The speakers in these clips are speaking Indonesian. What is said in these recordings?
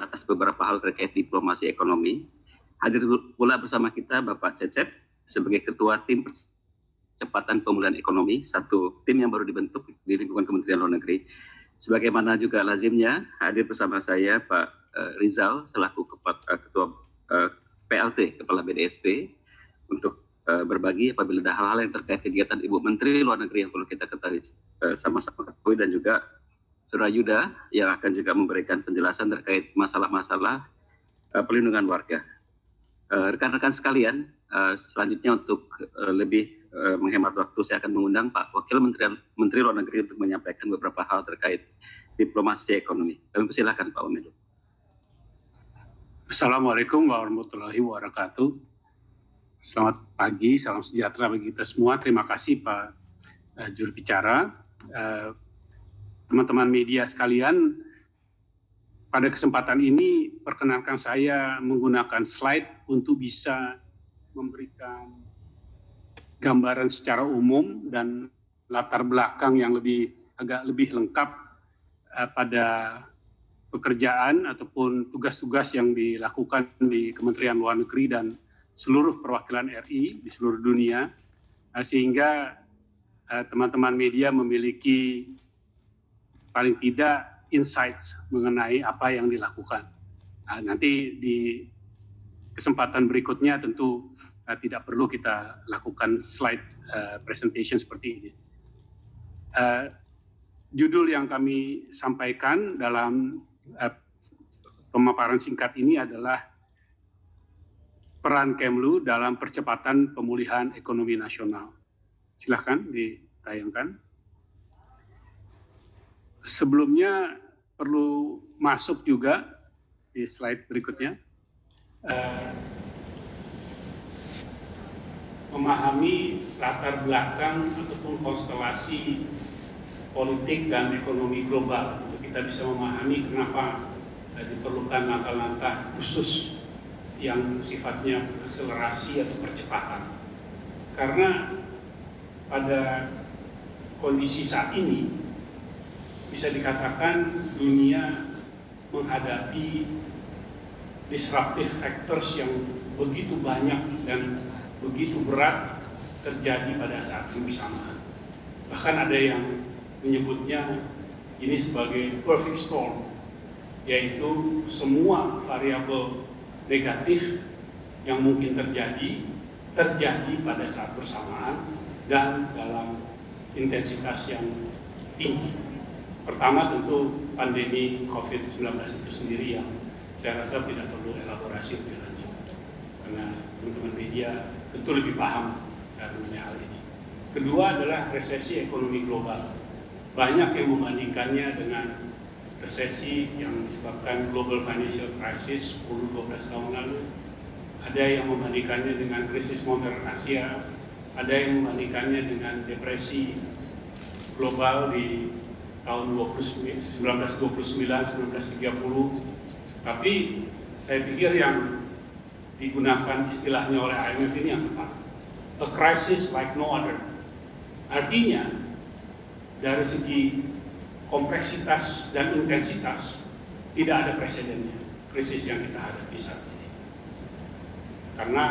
atas beberapa hal terkait diplomasi ekonomi. Hadir pula bersama kita Bapak Cecep sebagai Ketua Tim Percepatan Pemulihan Ekonomi, satu tim yang baru dibentuk di lingkungan Kementerian Luar Negeri. Sebagaimana juga lazimnya, hadir bersama saya Pak uh, Rizal selaku uh, Ketua uh, PLT, Kepala BDSP, untuk berbagi apabila ada hal-hal yang terkait kegiatan Ibu Menteri Luar Negeri yang perlu kita ketahui sama-sama dan juga Saudara Yuda yang akan juga memberikan penjelasan terkait masalah-masalah uh, perlindungan warga. Uh, rekan-rekan uh, sekalian, uh, selanjutnya untuk uh, lebih uh, menghemat waktu, saya akan mengundang Pak Wakil Menteri, Menteri Luar Negeri untuk menyampaikan beberapa hal terkait diplomasi ekonomi. Kami persilakan Pak Wamedo. Assalamualaikum warahmatullahi wabarakatuh. Selamat pagi, salam sejahtera bagi kita semua. Terima kasih Pak uh, juru bicara. Uh, teman-teman media sekalian, pada kesempatan ini perkenalkan saya menggunakan slide untuk bisa memberikan gambaran secara umum dan latar belakang yang lebih agak lebih lengkap uh, pada pekerjaan ataupun tugas-tugas yang dilakukan di Kementerian Luar Negeri dan seluruh perwakilan RI di seluruh dunia, uh, sehingga eh, teman-teman uh, media memiliki paling tidak insights mengenai apa yang dilakukan. Nah, nanti di kesempatan berikutnya tentu uh, tidak perlu kita lakukan slide uh, presentation seperti ini. Uh, judul yang kami sampaikan dalam uh, pemaparan singkat ini adalah peran Kemlu dalam percepatan pemulihan ekonomi nasional. Silahkan ditayangkan sebelumnya perlu masuk juga di slide berikutnya. Uh, memahami latar belakang ataupun konstelasi politik dan ekonomi global untuk kita bisa memahami kenapa uh, diperlukan langkah-langkah khusus yang sifatnya akselerasi atau percepatan. Karena pada kondisi saat ini bisa dikatakan dunia menghadapi disruptive factors yang begitu banyak dan begitu berat terjadi pada saat yang bersamaan. Bahkan ada yang menyebutnya ini sebagai perfect storm, yaitu semua variabel negatif yang mungkin terjadi, terjadi pada saat bersamaan dan dalam intensitas yang tinggi. Pertama tentu pandemi COVID-19 itu sendiri yang saya rasa tidak perlu elaborasi lebih lanjut. Karena teman-teman media tentu lebih paham mengenai hal ini. Kedua adalah resesi ekonomi global. Banyak yang membandingkannya dengan resesi yang disebabkan global financial crisis 10-12 tahun lalu. Ada yang membandingkannya dengan krisis modern Asia, ada yang membandingkannya dengan depresi global di tahun 1929, 1930. Tapi saya pikir yang digunakan istilahnya oleh IMF ini yang tepat. A crisis like no other. Artinya, dari segi kompleksitas dan intensitas, tidak ada presidennya krisis yang kita hadapi saat ini. Karena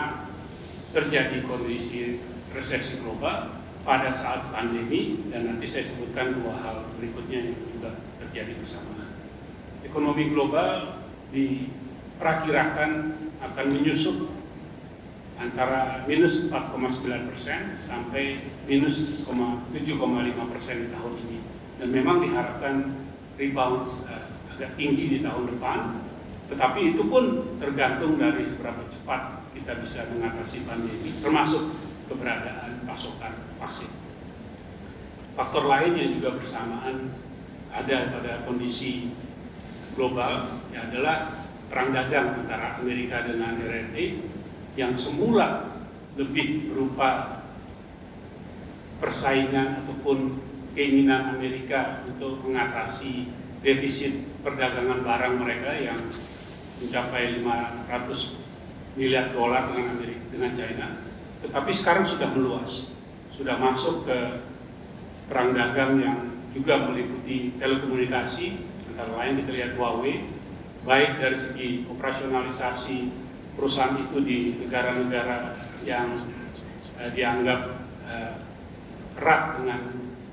terjadi kondisi resesi global, pada saat pandemi dan nanti saya sebutkan dua hal berikutnya yang juga terjadi bersama. Ekonomi global diperkirakan akan menyusut antara minus 4,9 persen sampai minus 7,5 persen di tahun ini. Dan memang diharapkan rebound uh, agak tinggi di tahun depan, tetapi itu pun tergantung dari seberapa cepat kita bisa mengatasi pandemi, termasuk keberadaan pasokan vaksin. Faktor lain yang juga bersamaan ada pada kondisi global ya adalah perang dagang antara Amerika dengan RRT yang semula lebih berupa persaingan ataupun keinginan Amerika untuk mengatasi defisit perdagangan barang mereka yang mencapai 500 miliar dolar dengan dengan China tetapi sekarang sudah meluas, sudah masuk ke perang dagang yang juga meliputi telekomunikasi, antara lain kita lihat Huawei baik dari segi operasionalisasi perusahaan itu di negara-negara yang uh, dianggap uh, erat dengan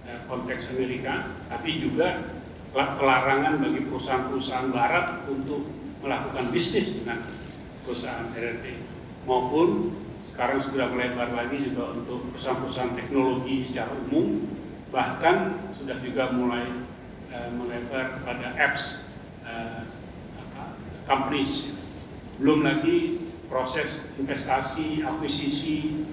uh, konteks Amerika, tapi juga pelarangan bagi perusahaan-perusahaan Barat untuk melakukan bisnis dengan perusahaan RRT maupun sekarang sudah melebar lagi juga untuk perusahaan-perusahaan teknologi secara umum. Bahkan sudah juga mulai uh, melebar pada apps uh, apa, companies. Belum lagi proses investasi akuisisi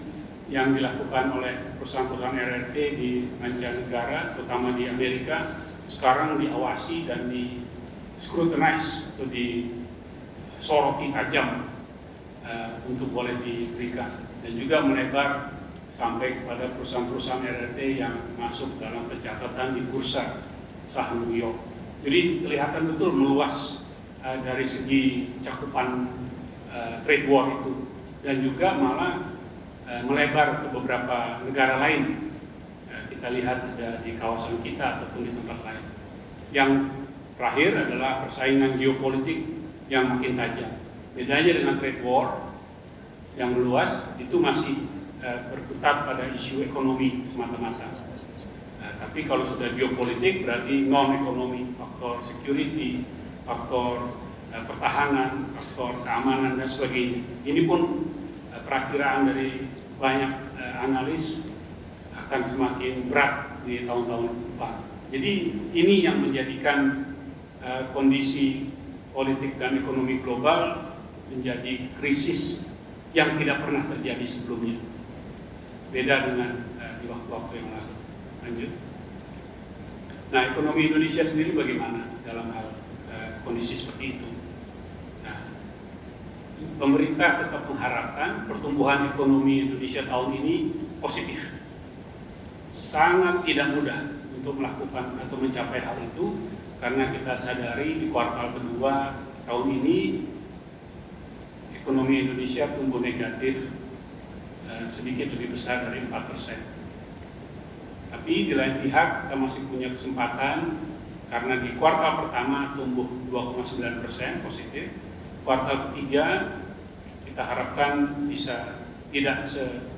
yang dilakukan oleh perusahaan-perusahaan RRT di mancanegara terutama di Amerika sekarang diawasi dan di scrutinize atau disoroti tajam uh, untuk boleh diberikan dan juga melebar sampai kepada perusahaan-perusahaan RRT yang masuk dalam pencatatan di bursa saham New York. Jadi kelihatan betul meluas uh, dari segi cakupan uh, trade war itu dan juga malah uh, melebar ke beberapa negara lain. Uh, kita lihat ada di kawasan kita ataupun di tempat lain. Yang terakhir adalah persaingan geopolitik yang makin tajam. Bedanya dengan trade war yang luas itu masih uh, berkutat pada isu ekonomi semata-mata. Uh, tapi kalau sudah geopolitik berarti non ekonomi, faktor security, faktor uh, pertahanan, faktor keamanan dan sebagainya. Ini pun uh, perakiraan dari banyak uh, analis akan semakin berat di tahun-tahun depan. Jadi ini yang menjadikan uh, kondisi politik dan ekonomi global menjadi krisis yang tidak pernah terjadi sebelumnya. Beda dengan uh, di waktu-waktu yang lalu. Lanjut. Nah, ekonomi Indonesia sendiri bagaimana dalam hal uh, kondisi seperti itu? Nah, pemerintah tetap mengharapkan pertumbuhan ekonomi Indonesia tahun ini positif. Sangat tidak mudah untuk melakukan atau mencapai hal itu karena kita sadari di kuartal kedua tahun ini ekonomi Indonesia tumbuh negatif eh, sedikit lebih besar dari 4 persen. Tapi di lain pihak kita masih punya kesempatan karena di kuartal pertama tumbuh 2,9 persen positif, kuartal ketiga kita harapkan bisa tidak se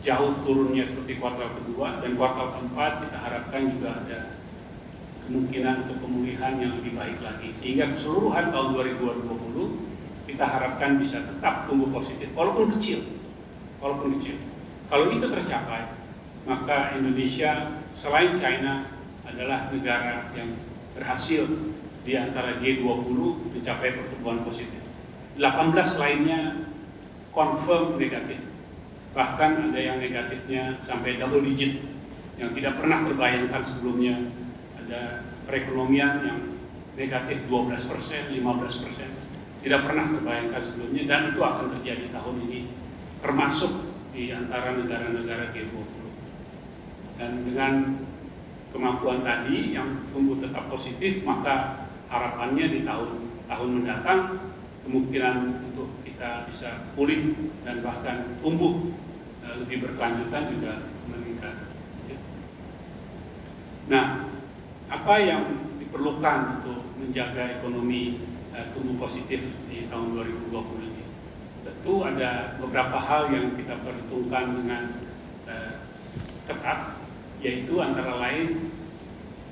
jauh turunnya seperti kuartal kedua dan kuartal keempat kita harapkan juga ada kemungkinan untuk pemulihan yang lebih baik lagi sehingga keseluruhan tahun 2020 kita harapkan bisa tetap tumbuh positif walaupun kecil. Walaupun kecil. Kalau itu tercapai maka Indonesia selain China adalah negara yang berhasil di antara G20 mencapai pertumbuhan positif. 18 lainnya confirm negatif. Bahkan ada yang negatifnya sampai double digit. Yang tidak pernah terbayangkan sebelumnya ada perekonomian yang negatif 12 persen, 15 persen tidak pernah terbayangkan sebelumnya dan itu akan terjadi tahun ini termasuk di antara negara-negara G20 dan dengan kemampuan tadi yang tumbuh tetap positif maka harapannya di tahun tahun mendatang kemungkinan untuk kita bisa pulih dan bahkan tumbuh uh, lebih berkelanjutan juga meningkat. Nah, apa yang diperlukan untuk menjaga ekonomi tumbuh positif di tahun 2020 ini? Tentu ada beberapa hal yang kita perhitungkan dengan uh, ketat, yaitu antara lain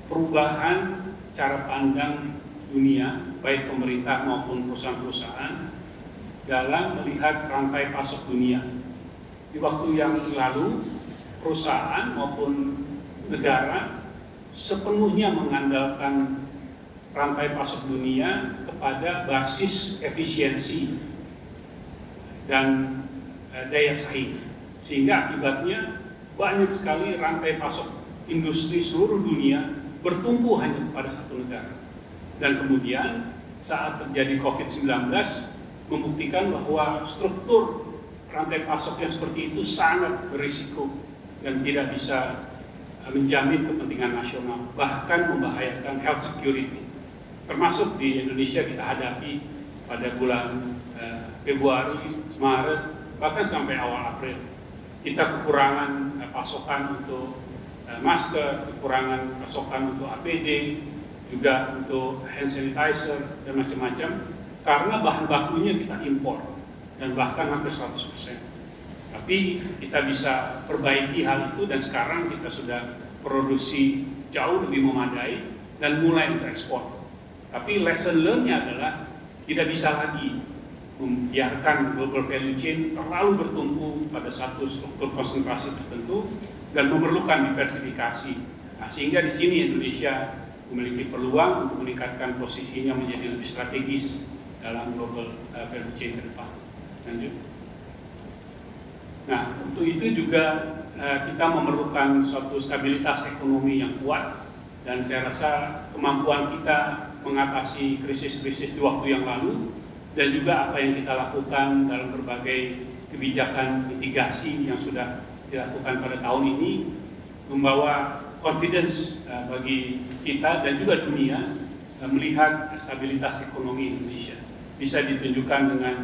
perubahan cara pandang dunia, baik pemerintah maupun perusahaan-perusahaan dalam melihat rantai pasok dunia. Di waktu yang lalu, perusahaan maupun negara sepenuhnya mengandalkan rantai pasok dunia kepada basis efisiensi dan eh, daya saing. Sehingga akibatnya banyak sekali rantai pasok industri seluruh dunia bertumbuh hanya kepada satu negara. Dan kemudian saat terjadi COVID-19, membuktikan bahwa struktur rantai pasok yang seperti itu sangat berisiko dan tidak bisa uh, menjamin kepentingan nasional, bahkan membahayakan health security. Termasuk di Indonesia kita hadapi pada bulan uh, Februari, Maret, bahkan sampai awal April. Kita kekurangan uh, pasokan untuk uh, masker, kekurangan pasokan untuk APD, juga untuk hand sanitizer dan macam-macam karena bahan bakunya kita impor dan bahkan hampir 100%. Tapi kita bisa perbaiki hal itu dan sekarang kita sudah produksi jauh lebih memadai dan mulai untuk ekspor. Tapi lesson learn-nya adalah tidak bisa lagi membiarkan global value chain terlalu bertumpu pada satu struktur konsentrasi tertentu dan memerlukan diversifikasi. Nah, sehingga di sini Indonesia memiliki peluang untuk meningkatkan posisinya menjadi lebih strategis dalam global uh, value chain ke depan. Lanjut. Nah, untuk itu juga uh, kita memerlukan suatu stabilitas ekonomi yang kuat dan saya rasa kemampuan kita mengatasi krisis-krisis di waktu yang lalu dan juga apa yang kita lakukan dalam berbagai kebijakan mitigasi yang sudah dilakukan pada tahun ini membawa confidence uh, bagi kita dan juga dunia uh, melihat stabilitas ekonomi Indonesia. Bisa ditunjukkan dengan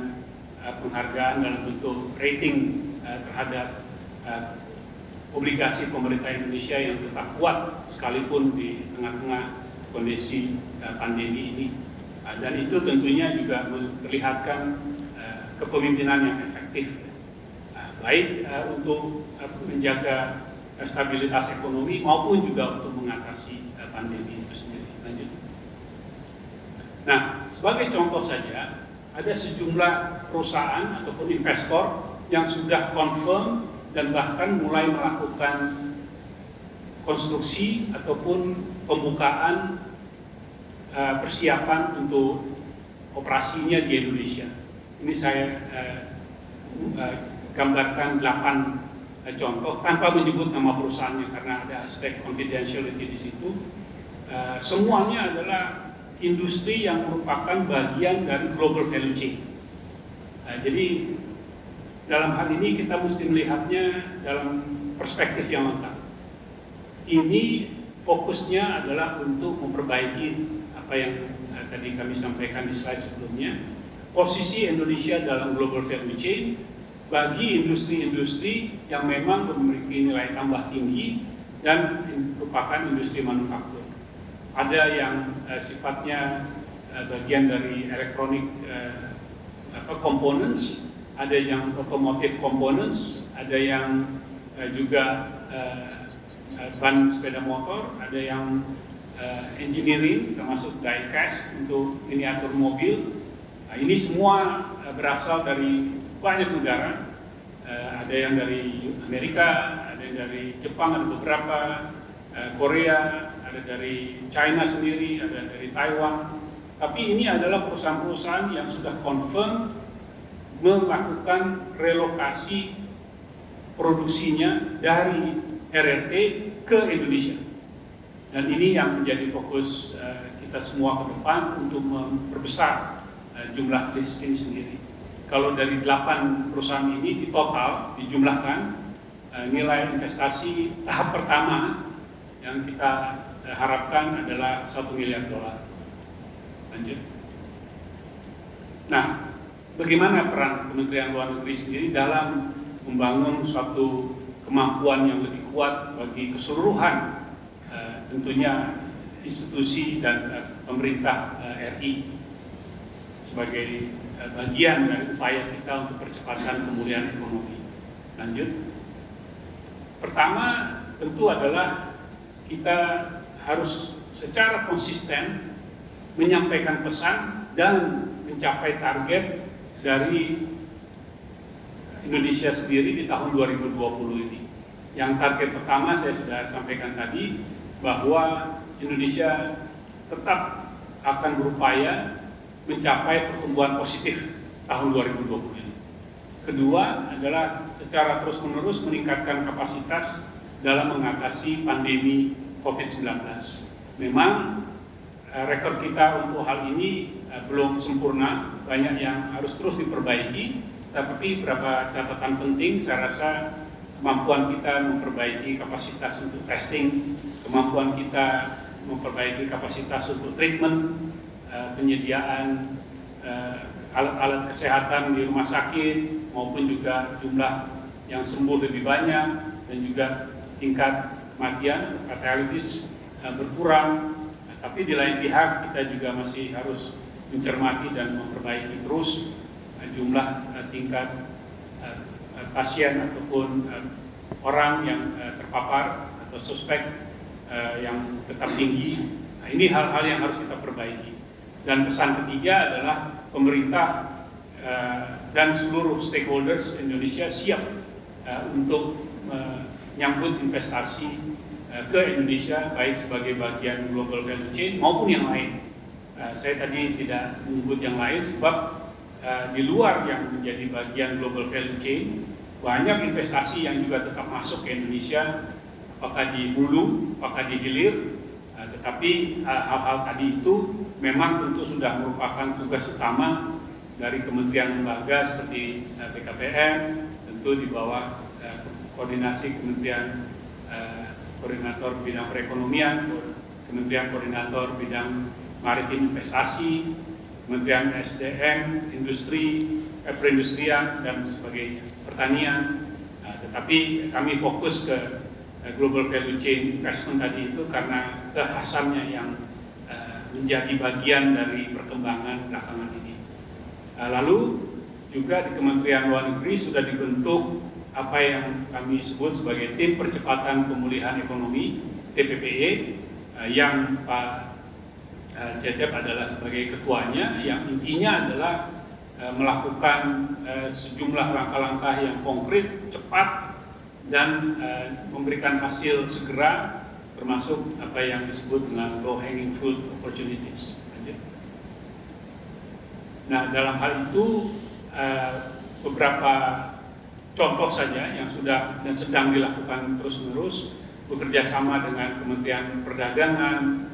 uh, penghargaan dalam bentuk rating terhadap obligasi pemerintah Indonesia yang tetap kuat sekalipun di tengah-tengah kondisi pandemi ini. Ah, dan itu tentunya juga memperlihatkan uh, kepemimpinan yang efektif, uh, baik uh, untuk uh, menjaga stabilitas ekonomi maupun juga untuk mengatasi pandemi itu sendiri. Lanjut. Nah, sebagai contoh saja, ada sejumlah perusahaan ataupun investor yang sudah confirm dan bahkan mulai melakukan konstruksi ataupun pembukaan uh, persiapan untuk operasinya di Indonesia. Ini saya uh, uh, gambarkan 8 uh, contoh tanpa menyebut nama perusahaannya karena ada aspek confidentiality di situ. Semuanya adalah industri yang merupakan bagian dari global value chain. Jadi dalam hal ini kita mesti melihatnya dalam perspektif yang lengkap. Ini fokusnya adalah untuk memperbaiki apa yang uh, tadi kami sampaikan di slide sebelumnya, posisi Indonesia dalam global value chain bagi industri-industri yang memang memiliki nilai tambah tinggi dan merupakan industri manufaktur. Ada yang uh, sifatnya uh, bagian dari elektronik uh, components, ada yang automotive components, ada yang uh, juga uh, ban sepeda motor, ada yang uh, engineering termasuk diecast untuk miniatur mobil. Nah, ini semua uh, berasal dari banyak negara. Uh, ada yang dari Amerika, ada yang dari Jepang, ada beberapa uh, Korea, ada dari China sendiri, ada dari Taiwan. Tapi ini adalah perusahaan-perusahaan yang sudah confirm melakukan relokasi produksinya dari RRT ke Indonesia. Dan ini yang menjadi fokus uh, kita semua ke depan untuk memperbesar uh, jumlah list ini sendiri. Kalau dari 8 perusahaan ini di total dijumlahkan uh, nilai investasi tahap pertama yang kita harapkan adalah satu miliar dolar. Lanjut. Nah, bagaimana peran Kementerian Luar Negeri sendiri dalam membangun suatu kemampuan yang lebih kuat bagi keseluruhan tentunya institusi dan uh, pemerintah uh, eh, RI sebagai uh, bagian dari upaya kita untuk percepatan pemulihan ekonomi. Lanjut. Pertama tentu adalah kita harus secara konsisten menyampaikan pesan dan mencapai target dari Indonesia sendiri di tahun 2020 ini. Yang target pertama saya sudah sampaikan tadi, bahwa Indonesia tetap akan berupaya mencapai pertumbuhan positif tahun 2020 ini. Kedua adalah secara terus-menerus meningkatkan kapasitas dalam mengatasi pandemi COVID-19. Memang eh, rekor kita untuk hal ini eh, belum sempurna, banyak yang harus terus diperbaiki, tapi beberapa catatan penting saya rasa kemampuan kita memperbaiki kapasitas untuk testing, kemampuan kita memperbaiki kapasitas untuk treatment, uh, penyediaan uh, alat-alat kesehatan di rumah sakit maupun juga jumlah yang sembuh lebih banyak dan juga tingkat kematian fatalities uh, berkurang. Tapi di lain pihak kita juga masih harus mencermati dan memperbaiki terus jumlah tingkat pasien ataupun orang yang terpapar atau suspek yang tetap tinggi. Nah, ini hal-hal yang harus kita perbaiki. Dan pesan ketiga adalah pemerintah dan seluruh stakeholders Indonesia siap untuk menyambut investasi ke Indonesia baik sebagai bagian global value chain maupun yang lain. Saya tadi tidak menyebut yang lain sebab di luar yang menjadi bagian global value chain banyak investasi yang juga tetap masuk ke Indonesia, apakah di hulu, apakah di hilir, uh, tetapi uh, hal-hal tadi itu memang tentu sudah merupakan tugas utama dari kementerian lembaga seperti BKPM, tentu di bawah uh, koordinasi kementerian koordinator bidang perekonomian, kementerian koordinator bidang maritim investasi, kementerian SDM, industri, eh, perindustrian dan sebagainya pertanian, uh, tetapi kami fokus ke global value chain investment tadi itu karena kekhasannya yang uh, menjadi bagian dari perkembangan belakangan ini. Uh, lalu juga di Kementerian Luar Negeri sudah dibentuk apa yang kami sebut sebagai tim percepatan pemulihan ekonomi TPPE yang Pak Cecep adalah sebagai ketuanya yang intinya adalah Eh, melakukan eh, sejumlah langkah-langkah yang konkret, cepat, dan eh, memberikan hasil segera, termasuk apa yang disebut dengan low hanging fruit opportunities. Nah, dalam hal itu beberapa contoh saja yang sudah dan sedang dilakukan terus-menerus bekerja sama dengan Kementerian Perdagangan,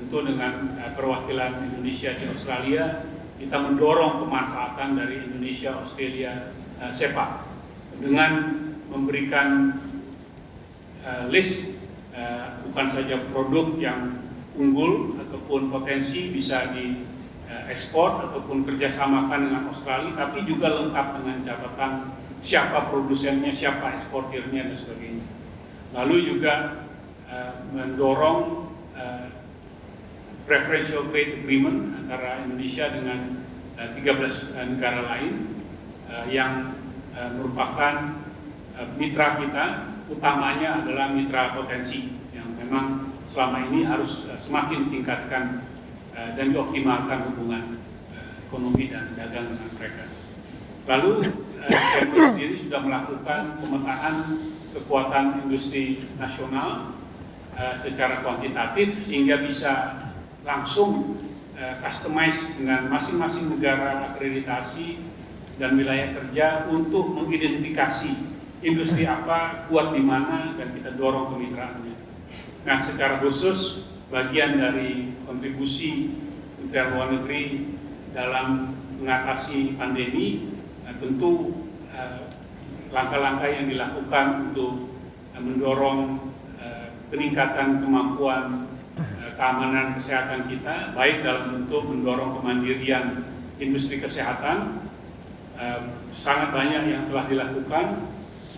tentu dengan perwakilan Indonesia di Australia, kita mendorong pemanfaatan dari Indonesia Australia uh, SEPA dengan memberikan uh, list uh, bukan saja produk yang unggul ataupun potensi bisa diekspor ataupun kerjasamakan dengan Australia, tapi juga lengkap dengan catatan siapa produsennya, siapa eksportirnya dan sebagainya. Lalu juga uh, mendorong uh, preferential trade agreement antara Indonesia dengan uh, eh, 13 uh, negara lain uh, yang uh, merupakan mitra kita utamanya adalah mitra potensi yang memang selama ini harus uh, semakin tingkatkan uh, dan dioptimalkan hubungan ekonomi dan dagang dengan mereka. Lalu uh, sendiri sudah melakukan pemetaan kekuatan industri nasional secara kuantitatif sehingga bisa langsung customize dengan masing-masing negara akreditasi dan wilayah kerja untuk mengidentifikasi industri apa, kuat di mana, dan kita dorong kemitraannya. Nah, secara khusus, bagian dari kontribusi Kementerian Luar Negeri dalam mengatasi pandemi, nah, tentu eh, langkah-langkah uh, yang dilakukan untuk uh, mendorong uh, peningkatan kemampuan keamanan kesehatan kita, baik dalam bentuk mendorong kemandirian industri kesehatan, eh, sangat banyak yang telah dilakukan.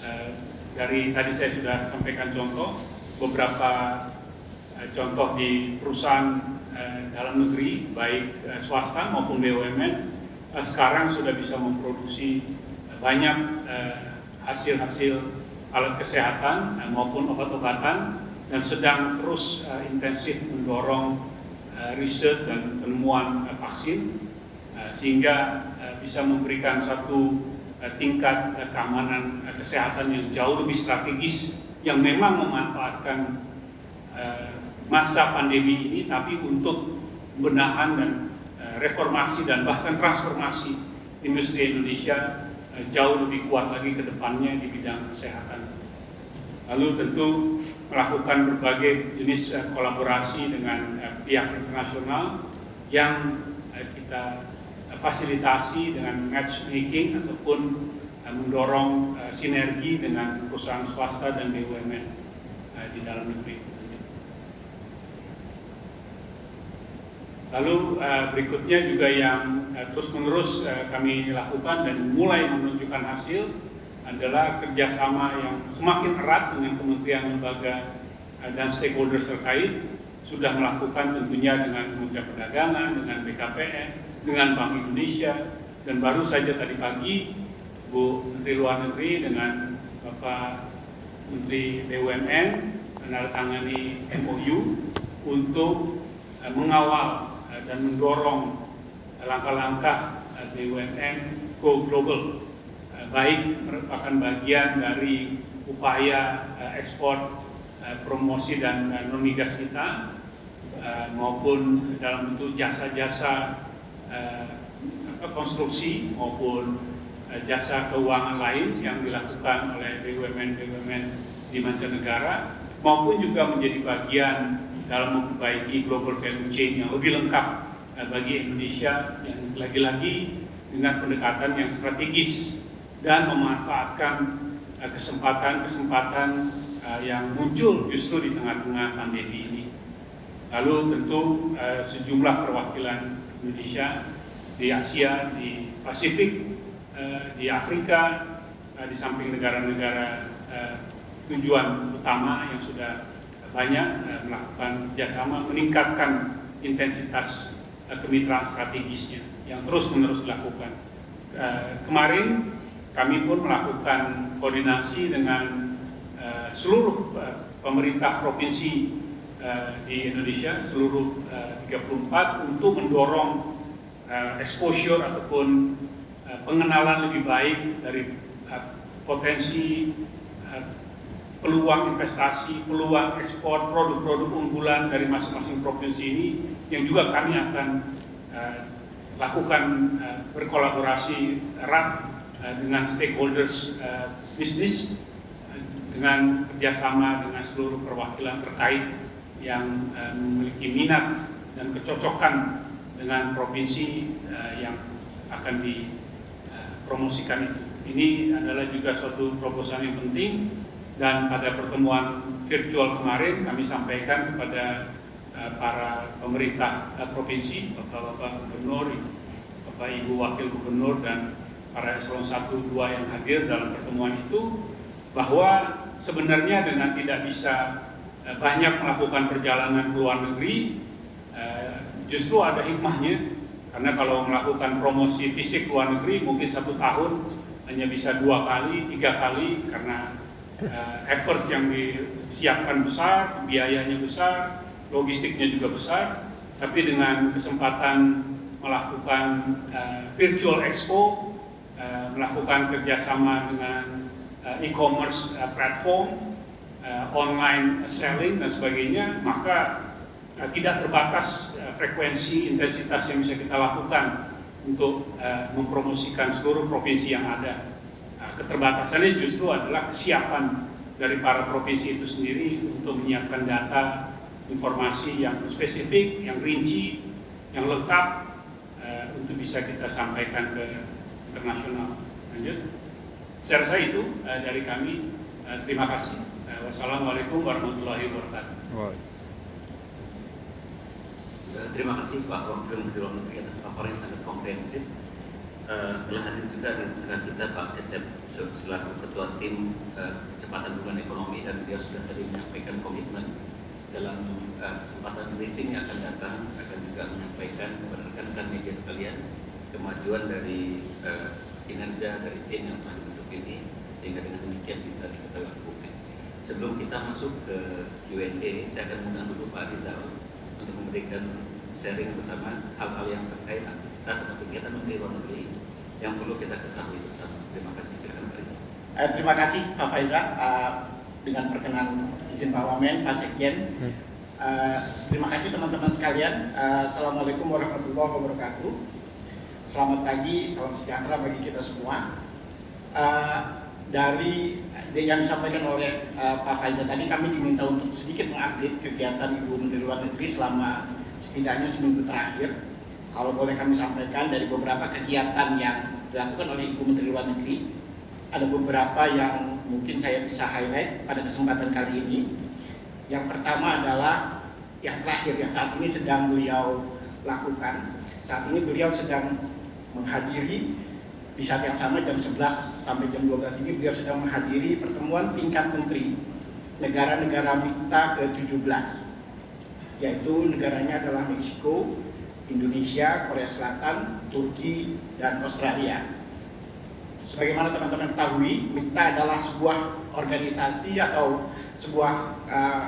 Eh, dari tadi saya sudah sampaikan contoh, beberapa eh, contoh di perusahaan eh, dalam negeri, baik swasta maupun BUMN, sekarang sudah bisa memproduksi banyak hasil-hasil alat kesehatan eh, maupun obat-obatan dan sedang terus intensif mendorong riset dan penemuan vaksin sehingga bisa memberikan satu tingkat uh, keamanan uh, kesehatan yang jauh lebih strategis yang memang memanfaatkan masa pandemi ini tapi untuk benahan dan reformasi dan bahkan transformasi industri Indonesia uh, jauh lebih kuat lagi ke depannya di bidang kesehatan. Lalu tentu melakukan berbagai jenis kolaborasi dengan pihak internasional yang kita fasilitasi dengan matchmaking ataupun uh, mendorong uh, sinergi dengan perusahaan swasta dan BUMN uh, di dalam negeri. Lalu berikutnya juga yang terus-menerus kami lakukan dan mulai menunjukkan hasil adalah kerjasama yang semakin erat dengan kementerian lembaga eh, dan stakeholders terkait sudah melakukan tentunya dengan Kementerian Perdagangan, dengan BKPN, dengan Bank Indonesia, dan baru saja tadi pagi Bu Menteri Luar Negeri dengan Bapak Menteri BUMN menandatangani MOU untuk uh, mengawal uh, dan mendorong langkah-langkah uh, BUMN go global. Baik merupakan bagian dari upaya ekspor promosi dan non migas kita maupun dalam bentuk jasa-jasa konstruksi maupun jasa keuangan lain yang dilakukan oleh BUMN-BUMN di mancanegara maupun juga menjadi bagian dalam memperbaiki global value chain yang lebih lengkap bagi Indonesia yang lagi-lagi dengan pendekatan yang strategis dan memanfaatkan eh, kesempatan-kesempatan eh, yang muncul justru di tengah-tengah pandemi ini. Lalu tentu eh, sejumlah perwakilan Indonesia di Asia, di Pasifik, di Afrika, di samping negara-negara tujuan utama yang sudah banyak melakukan kerjasama meningkatkan intensitas kemitraan strategisnya yang terus-menerus dilakukan. Kemarin kami pun melakukan koordinasi dengan uh, seluruh uh, pemerintah provinsi di Indonesia, seluruh uh, 34 untuk mendorong uh, exposure ataupun pengenalan lebih baik dari potensi peluang investasi, peluang ekspor produk-produk unggulan dari masing-masing provinsi ini yang juga kami akan lakukan berkolaborasi erat Eh, dengan stakeholders bisnis dengan kerjasama dengan seluruh perwakilan terkait yang uh, memiliki minat dan kecocokan dengan provinsi uh, yang akan dipromosikan itu. Ini adalah juga suatu proposal yang penting dan pada pertemuan virtual kemarin kami sampaikan kepada para pemerintah provinsi, Bapak-Bapak Gubernur, Bapak Ibu Wakil Gubernur dan para eselon 1 2 yang hadir dalam pertemuan itu bahwa sebenarnya dengan tidak bisa eh, banyak melakukan perjalanan ke luar negeri eh, justru ada hikmahnya karena kalau melakukan promosi fisik luar negeri mungkin satu tahun hanya bisa dua kali, tiga kali karena uh, effort yang disiapkan besar, biayanya besar, logistiknya juga besar. Tapi dengan kesempatan melakukan virtual expo Eh, melakukan kerjasama dengan e-commerce platform, uh, online selling dan sebagainya, maka uh, tidak terbatas uh, frekuensi intensitas yang bisa kita lakukan untuk uh, mempromosikan seluruh provinsi yang ada. Uh, keterbatasannya justru adalah kesiapan dari para provinsi itu sendiri untuk menyiapkan data informasi yang spesifik, yang rinci, yang lengkap uh, untuk bisa kita sampaikan ke internasional. Lanjut. Saya rasa itu uh, dari kami. Uh, terima kasih. Wassalamualaikum warahmatullahi wabarakatuh. Wow. Terima kasih Pak Wakil Menteri Luar Negeri atas paparan yang sangat komprehensif. Uh, telah hadir juga dengan kita Pak Cecep selaku Ketua Tim uh, Kecepatan Hubungan Ekonomi dan dia sudah tadi menyampaikan komitmen dalam uh, kesempatan briefing yang akan datang akan juga menyampaikan kepada rekan-rekan media sekalian kemajuan dari uh, kinerja dari tim yang telah dibentuk ini sehingga dengan demikian bisa diketahui publik. Sebelum kita masuk ke Q&A, saya akan mengundang dulu Pak Rizal untuk memberikan sharing bersama hal-hal yang terkait aktivitas atau kegiatan Menteri Luar Negeri yang perlu kita ketahui bersama. Terima kasih. Silakan Pak Rizal. Eh, terima kasih Pak Faizal. Uh, dengan perkenan izin Pak Wamen, Pak Sekjen. Uh, terima kasih teman-teman sekalian. Uh, Assalamualaikum warahmatullahi wabarakatuh. Selamat pagi, salam sejahtera bagi kita semua. Uh, dari yang disampaikan oleh uh, Pak Faizal tadi, kami diminta untuk sedikit mengupdate kegiatan Ibu Menteri Luar Negeri selama setidaknya seminggu terakhir. Kalau boleh kami sampaikan dari beberapa kegiatan yang dilakukan oleh Ibu Menteri Luar Negeri, ada beberapa yang mungkin saya bisa highlight pada kesempatan kali ini. Yang pertama adalah yang terakhir yang saat ini sedang beliau lakukan. Saat ini beliau sedang menghadiri di saat yang sama jam 11 sampai jam 12 ini beliau sedang menghadiri pertemuan tingkat menteri negara-negara mitra ke-17 yaitu negaranya adalah Meksiko, Indonesia, Korea Selatan, Turki, dan Australia. Sebagaimana teman-teman ketahui, MIKTA adalah sebuah organisasi atau sebuah uh,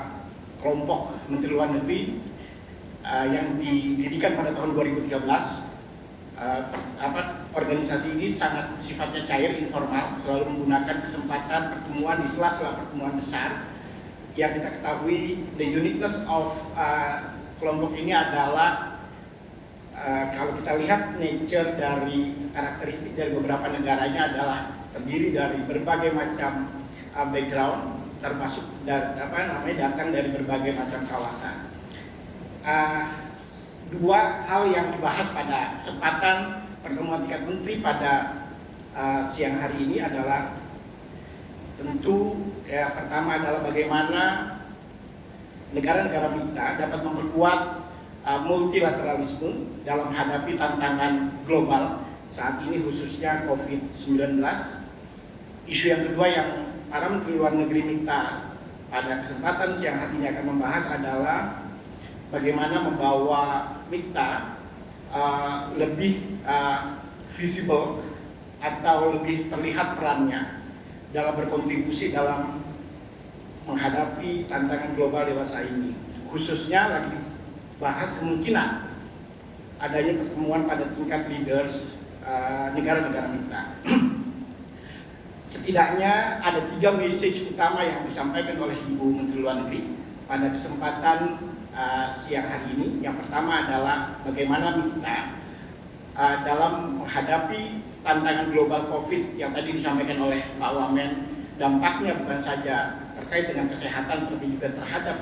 kelompok Menteri Luar Negeri uh, yang didirikan pada tahun 2013. Uh, apa, organisasi ini sangat sifatnya cair, informal, selalu menggunakan kesempatan pertemuan di sela-sela pertemuan besar. Yang kita ketahui, the uniqueness of uh, kelompok ini adalah Eh, kalau kita lihat nature dari karakteristik dari beberapa negaranya adalah terdiri dari berbagai macam uh, background termasuk dari apa namanya datang dari berbagai macam kawasan. Uh, dua hal yang dibahas pada kesempatan pertemuan tingkat menteri pada uh, siang hari ini adalah tentu ya pertama adalah bagaimana negara-negara kita dapat memperkuat uh, multilateralisme dalam menghadapi tantangan global saat ini khususnya COVID-19. Isu yang kedua yang para Menteri Luar Negeri minta pada kesempatan siang hari ini akan membahas adalah bagaimana membawa MIKTA uh, lebih uh, visible atau lebih terlihat perannya dalam berkontribusi dalam menghadapi tantangan global dewasa ini khususnya lagi bahas kemungkinan adanya pertemuan pada tingkat leaders uh, negara-negara uh, mitra. Setidaknya ada tiga message utama yang disampaikan oleh Ibu Menteri Luar Negeri pada kesempatan uh, siang hari ini. Yang pertama adalah bagaimana mitra uh, dalam menghadapi tantangan global COVID yang tadi disampaikan oleh Pak Wamen, dampaknya bukan saja terkait dengan kesehatan, tapi juga terhadap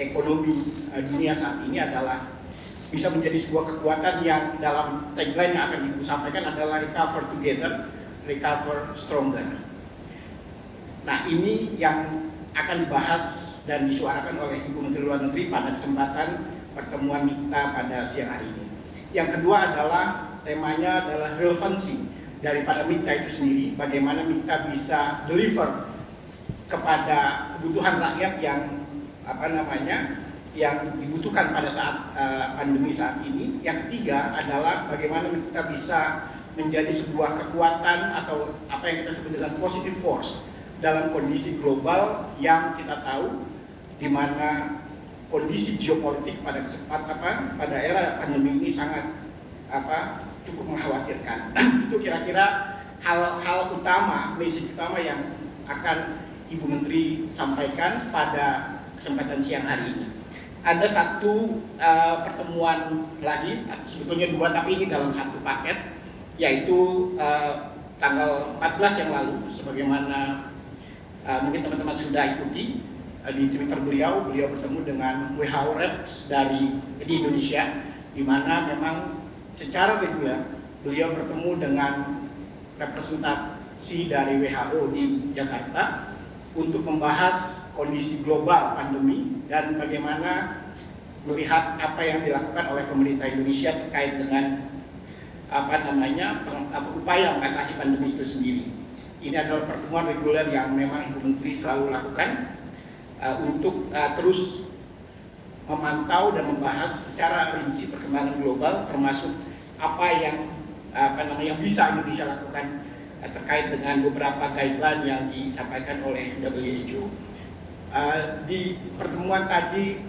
ekonomi uh, dunia saat ini adalah bisa menjadi sebuah kekuatan yang dalam tagline yang akan Ibu sampaikan adalah recover together, recover stronger. Nah ini yang akan dibahas dan disuarakan oleh Ibu Menteri Luar Negeri pada kesempatan pertemuan kita pada siang hari ini. Yang kedua adalah temanya adalah relevansi daripada MITA itu sendiri, bagaimana MITA bisa deliver kepada kebutuhan rakyat yang apa namanya yang dibutuhkan pada saat uh, pandemi saat ini. Yang ketiga adalah bagaimana kita bisa menjadi sebuah kekuatan atau apa yang kita sebut dengan positive force dalam kondisi global yang kita tahu di mana kondisi geopolitik pada kesempatan apa pada era pandemi ini sangat apa cukup mengkhawatirkan. Itu kira-kira hal-hal utama, misi utama yang akan Ibu Menteri sampaikan pada kesempatan siang hari ini. Ada satu uh, pertemuan lagi, sebetulnya dua tapi ini dalam satu paket, yaitu uh, tanggal 14 yang lalu, sebagaimana uh, mungkin teman-teman sudah ikuti uh, di Twitter beliau, beliau bertemu dengan WHO Reps dari di Indonesia, di mana memang secara reguler beliau bertemu dengan representasi dari WHO di Jakarta untuk membahas kondisi global pandemi dan bagaimana melihat apa yang dilakukan oleh pemerintah Indonesia terkait dengan apa namanya upaya mengatasi pandemi itu sendiri. Ini adalah pertemuan reguler yang memang Ibu Menteri selalu lakukan uh, untuk uh, terus memantau dan membahas secara rinci perkembangan global termasuk apa yang apa namanya yang bisa Indonesia lakukan uh, terkait dengan beberapa guideline yang disampaikan oleh WHO. Uh, di pertemuan tadi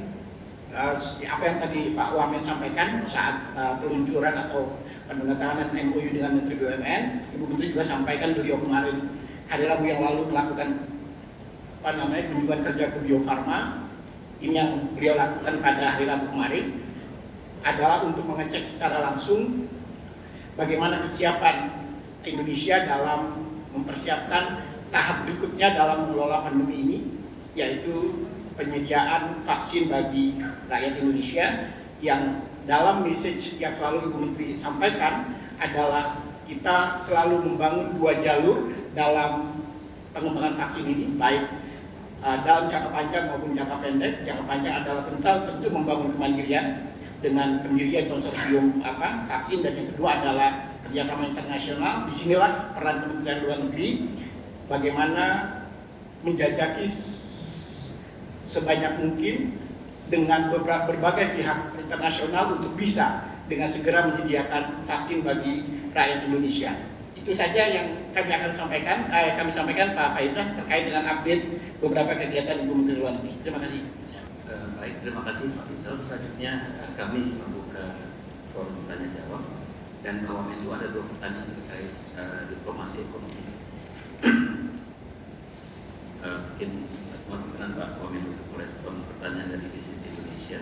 uh, apa yang tadi Pak Wamen sampaikan saat uh, peluncuran atau penandatanganan MOU dengan Menteri BUMN, Ibu Menteri juga sampaikan beliau kemarin hari Rabu yang lalu melakukan apa namanya kunjungan kerja ke Bio Farma. Ini yang beliau lakukan pada hari Rabu kemarin adalah untuk mengecek secara langsung bagaimana kesiapan Indonesia dalam mempersiapkan tahap berikutnya dalam mengelola pandemi ini yaitu penyediaan vaksin bagi rakyat Indonesia yang dalam message yang selalu Ibu Menteri sampaikan adalah kita selalu membangun dua jalur dalam pengembangan vaksin ini, baik uh, dalam jangka panjang maupun jangka pendek. Jangka panjang adalah tentang tentu membangun kemandirian dengan pendirian konsorsium apa vaksin dan yang kedua adalah kerjasama internasional. Di sinilah peran Kementerian Luar Negeri bagaimana menjajaki sebanyak mungkin dengan beberapa berbagai pihak internasional untuk bisa dengan segera menyediakan vaksin bagi rakyat Indonesia. Itu saja yang kami akan sampaikan, eh, kami sampaikan Pak Faisal terkait dengan update beberapa kegiatan Ibu Menteri Luar Negeri. Terima kasih. Uh, baik, terima kasih Pak Faisal. Selanjutnya uh, kami membuka forum tanya jawab dan awam itu ada dua pertanyaan terkait uh, diplomasi ekonomi. Mungkin perkenan Pak Wamen untuk merespon pertanyaan dari bisnis Indonesia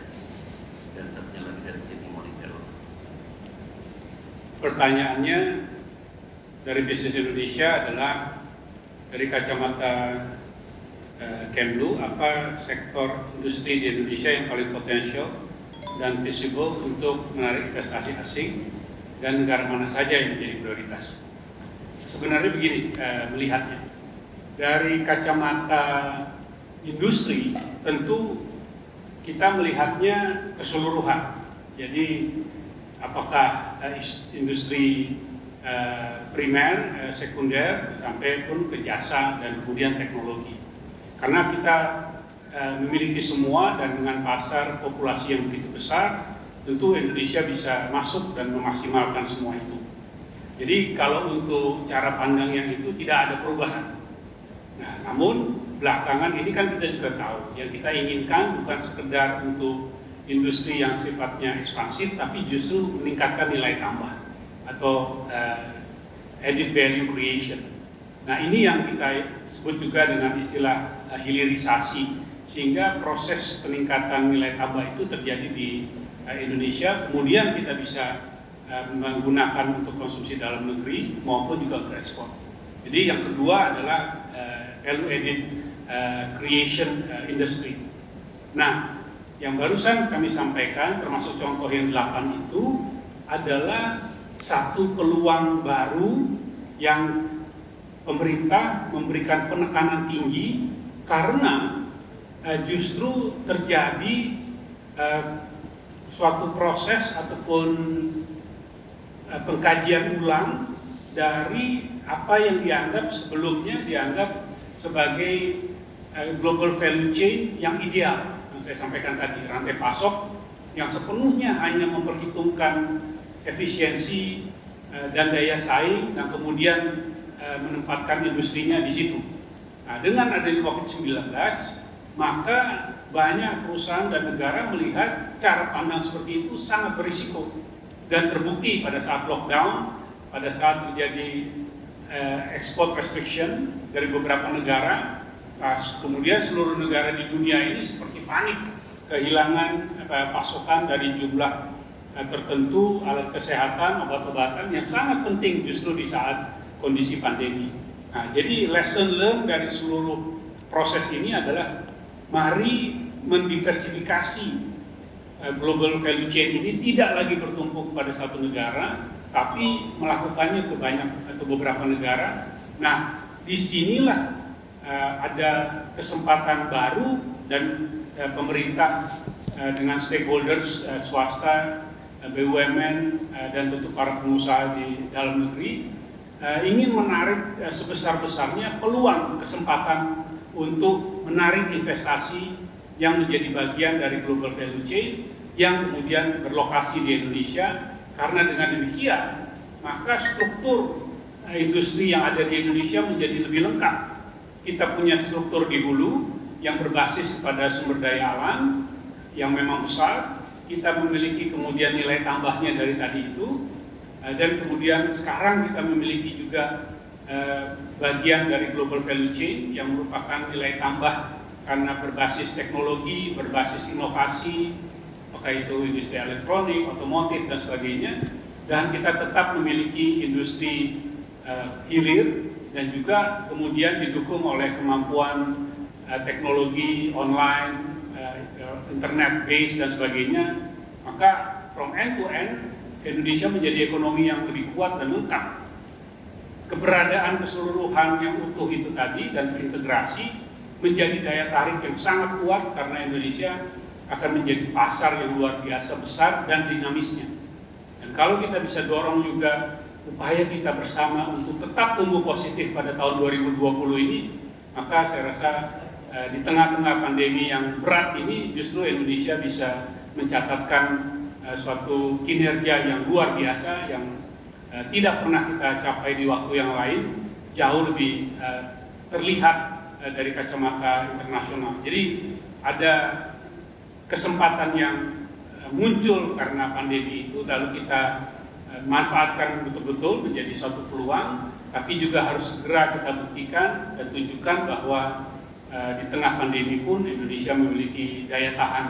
dan satunya lagi dari Sydney Monitor. Pertanyaannya dari bisnis Indonesia adalah dari kacamata uh, Kemlu, apa sektor industri di Indonesia yang paling potensial dan visible untuk menarik investasi asing dan negara mana saja yang menjadi prioritas. Sebenarnya begini uh, melihatnya, dari kacamata industri tentu kita melihatnya keseluruhan. Jadi apakah uh, industri uh, primer, uh, sekunder, sampai pun ke jasa dan kemudian teknologi. Karena kita memiliki semua dan dengan pasar populasi yang begitu besar, tentu Indonesia bisa masuk dan memaksimalkan semua itu. Jadi kalau untuk cara pandang yang itu tidak ada perubahan. Nah, namun belakangan ini kan kita juga tahu yang kita inginkan bukan sekedar untuk industri yang sifatnya ekspansif tapi justru meningkatkan nilai tambah atau uh, added value creation. Nah ini yang kita sebut juga dengan istilah uh, hilirisasi sehingga proses peningkatan nilai tambah itu terjadi di uh, Indonesia kemudian kita bisa uh, menggunakan untuk konsumsi dalam negeri maupun juga untuk ekspor. Jadi yang kedua adalah value added uh, creation uh, industry. Nah, yang barusan kami sampaikan termasuk contoh yang delapan itu adalah satu peluang baru yang pemerintah memberikan penekanan tinggi karena uh, justru terjadi uh, suatu proses ataupun uh, pengkajian ulang dari apa yang dianggap sebelumnya dianggap sebagai uh, global value chain yang ideal yang saya sampaikan tadi rantai pasok yang sepenuhnya hanya memperhitungkan efisiensi uh, dan daya saing dan kemudian uh, menempatkan industrinya di situ. Nah, dengan adanya COVID-19 maka banyak perusahaan dan negara melihat cara pandang seperti itu sangat berisiko dan terbukti pada saat lockdown, pada saat terjadi uh, export restriction dari beberapa negara, uh, kemudian seluruh negara di dunia ini seperti panik kehilangan uh, pasokan dari jumlah uh, tertentu alat kesehatan, obat-obatan yang sangat penting justru di saat kondisi pandemi. Nah, jadi lesson learned dari seluruh proses ini adalah mari mendiversifikasi global value chain ini tidak lagi bertumpu pada satu negara, tapi melakukannya ke banyak atau beberapa negara. Nah, di sinilah uh, ada kesempatan baru dan uh, pemerintah uh, dengan stakeholders uh, swasta, uh, BUMN uh, dan tentu para pengusaha di dalam negeri uh, ingin menarik uh, sebesar-besarnya peluang kesempatan untuk menarik investasi yang menjadi bagian dari global value chain yang kemudian berlokasi di Indonesia karena dengan demikian, maka struktur industri yang ada di Indonesia menjadi lebih lengkap. Kita punya struktur di hulu yang berbasis pada sumber daya alam yang memang besar. Kita memiliki kemudian nilai tambahnya dari tadi itu. Eh, dan kemudian sekarang kita memiliki juga eh, bagian dari global value chain yang merupakan nilai tambah karena berbasis teknologi, berbasis inovasi, apakah itu industri elektronik, otomotif dan sebagainya. Dan kita tetap memiliki industri uh, hilir dan juga kemudian didukung oleh kemampuan uh, teknologi online, uh, internet base dan sebagainya. Maka from end to end Indonesia menjadi ekonomi yang lebih kuat dan lengkap. Keberadaan keseluruhan yang utuh itu tadi dan terintegrasi menjadi daya tarik yang sangat kuat karena Indonesia akan menjadi pasar yang luar biasa besar dan dinamisnya. Dan kalau kita bisa dorong juga upaya kita bersama untuk tetap tumbuh positif pada tahun 2020 ini, maka saya rasa uh, di tengah-tengah pandemi yang berat ini justru Indonesia bisa mencatatkan uh, suatu kinerja yang luar biasa yang uh, tidak pernah kita capai di waktu yang lain jauh lebih terlihat dari kacamata internasional. Jadi ada kesempatan yang uh, muncul karena pandemi itu lalu kita uh, manfaatkan betul-betul menjadi suatu peluang tapi juga harus segera kita buktikan dan tunjukkan bahwa uh, di tengah pandemi pun Indonesia memiliki daya tahan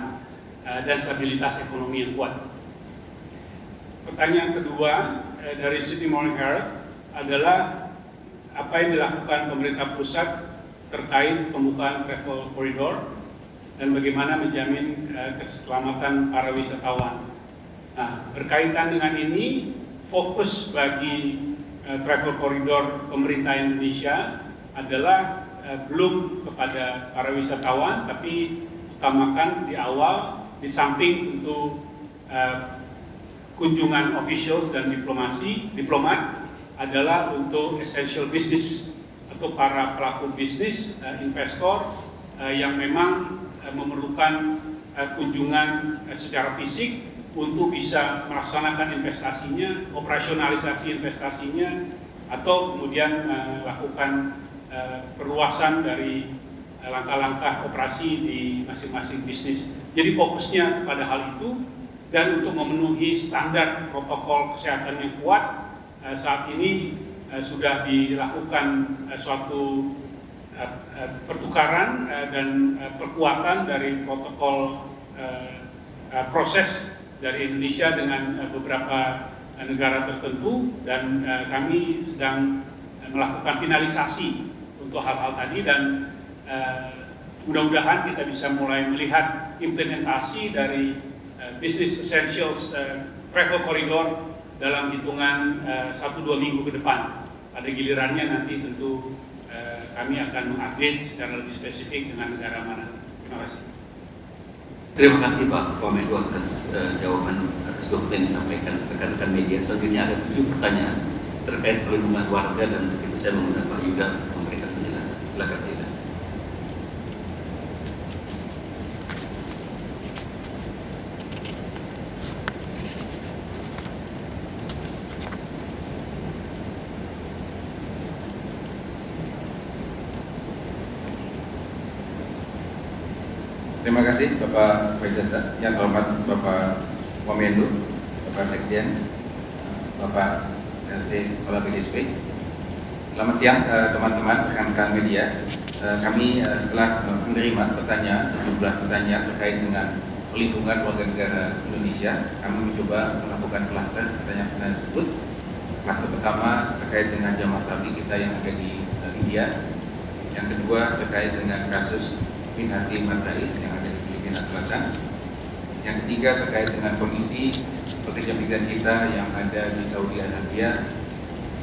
dan stabilitas ekonomi yang kuat. Pertanyaan kedua dari Sydney Morning Herald adalah apa yang dilakukan pemerintah pusat terkait pembukaan travel corridor dan bagaimana menjamin uh, keselamatan para wisatawan. Nah, berkaitan dengan ini, fokus bagi uh, travel corridor pemerintah Indonesia adalah uh, belum kepada para wisatawan, tapi utamakan di awal di samping untuk kunjungan officials dan diplomasi, diplomat adalah untuk essential business atau para pelaku bisnis, investor yang memang memerlukan uh, kunjungan uh, secara fisik untuk bisa melaksanakan investasinya, operasionalisasi investasinya, atau kemudian melakukan perluasan dari langkah-langkah operasi di masing-masing bisnis. Jadi fokusnya pada hal itu dan untuk memenuhi standar protokol kesehatan yang kuat Eh, saat ini eh, sudah dilakukan eh, suatu pertukaran dan perkuatan dari protokol proses dari Indonesia dengan beberapa negara tertentu dan kami sedang melakukan finalisasi untuk hal-hal tadi dan mudah-mudahan kita bisa mulai melihat implementasi dari business essentials travel corridor dalam hitungan eh, satu dua minggu ke depan. Pada gilirannya nanti tentu kami akan mengupdate secara lebih spesifik dengan negara mana. Terima kasih. Terima kasih Pak Komedo atas uh, jawaban atas dokumen yang disampaikan rekan-rekan media. Selanjutnya ada tujuh pertanyaan terkait perlindungan warga dan itu saya mengundang Pak Yuda memberikan penjelasan. Silakan Pak Terima kasih Faisal yang terhormat Bapak Wamendu, Bapak Sekjen, Bapak RT Kepala BDSP. Selamat siang eh, teman-teman rekan-rekan media. Eh, kami eh, telah menerima pertanyaan sejumlah pertanyaan terkait dengan pelindungan warga negara Indonesia. Kami mencoba melakukan klaster pertanyaan-pertanyaan tersebut. Klaster pertama terkait dengan jamaah tabligh kita yang ada di India. Yang kedua terkait dengan kasus bin Hati Matais yang ada di Filipina Selatan. Yang ketiga terkait dengan kondisi pekerja migran kita yang ada di Saudi Arabia.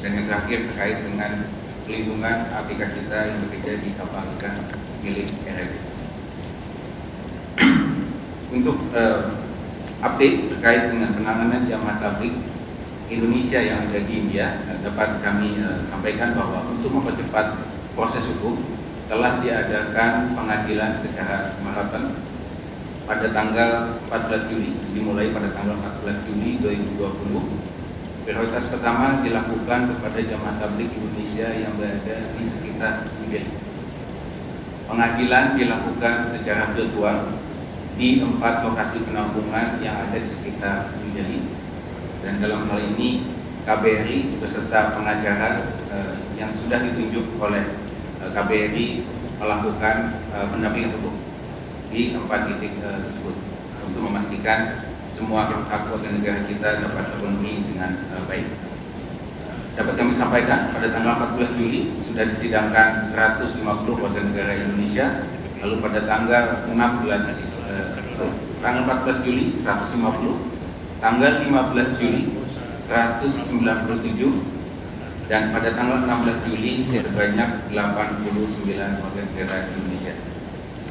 Dan yang terakhir terkait dengan pelindungan APK kita yang bekerja di kapal ikan milik RF. Untuk uh, update terkait dengan penanganan jamaah tablik Indonesia yang ada di India dapat kami uh, sampaikan bahwa untuk mempercepat proses hukum telah diadakan pengadilan secara maraton pada tanggal 14 Juli, dimulai pada tanggal 14 Juli 2020. Prioritas pertama dilakukan kepada jamaah tablik Indonesia yang berada di sekitar New Pengadilan dilakukan secara virtual di empat lokasi penampungan yang ada di sekitar New Dan dalam hal ini KBRI beserta pengacara eh, yang sudah ditunjuk oleh Eh, KBRI melakukan uh, pendampingan hukum di empat titik uh, tersebut untuk memastikan semua hak warga negara kita dapat terpenuhi dengan uh, baik. Dapat kami sampaikan pada tanggal 14 Juli sudah disidangkan 150 warga negara Indonesia, lalu pada tanggal 16 uh, tanggal 14 Juli 150, tanggal 15 Juli 197 dan pada tanggal 16 Juli ya. sebanyak 89 warga negara Indonesia.